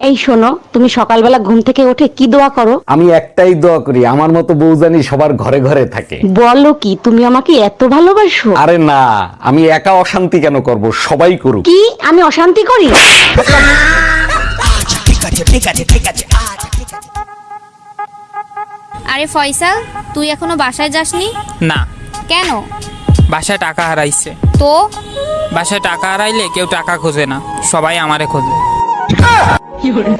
এই শোনো তুমি সকালবেলা ঘুম থেকে উঠে কি দোয়া করো? আমি একটাই দোয়া করি আমার মতো বউ জানি সবার ঘরে ঘরে থাকে। বলো কি তুমি আমাকে এত ভালোবাসো? আরে না আমি একা অশান্তি কেন করব? সবাই করুক। কি? আমি অশান্তি করি? আরে ফয়সাল তুই এখনও বাসায় যাসনি? না। কেন? বাসায় টাকা হারাইছে। তো? বাসায় টাকা হারাইলে কেউ টাকা খোঁজে না সবাই আমারে খোঁজে। 有人